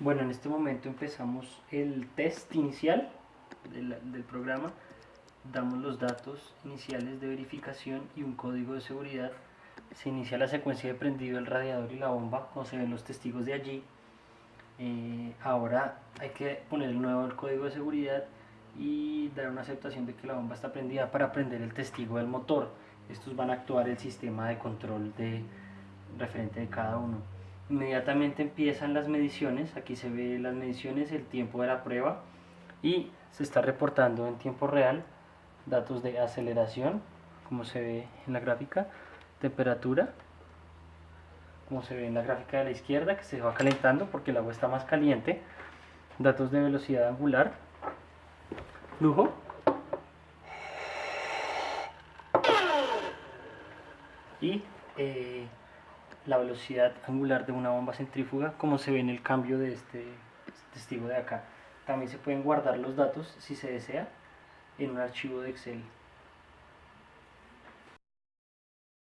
Bueno, en este momento empezamos el test inicial del, programa. Damos los datos iniciales de verificación y un código de seguridad. Se inicia la secuencia de prendido el radiador y la bomba, como se ven los testigos de allí. Eh, ahora hay que poner nuevo el código de seguridad y dar una aceptación de que la bomba está prendida para prender el testigo del motor. Estos van a actuar el sistema de control de referente de cada uno. Inmediatamente empiezan las mediciones, aquí se ve las mediciones, el tiempo de la prueba y se está reportando en tiempo real datos de aceleración, como se ve en la gráfica, temperatura, como se ve en la gráfica de la izquierda, que se va calentando porque el agua está más caliente, datos de velocidad angular, flujo, y eh, la velocidad angular de una bomba centrífuga como se ve en el cambio de este testigo de acá. También se pueden guardar los datos si se desea en un archivo de Excel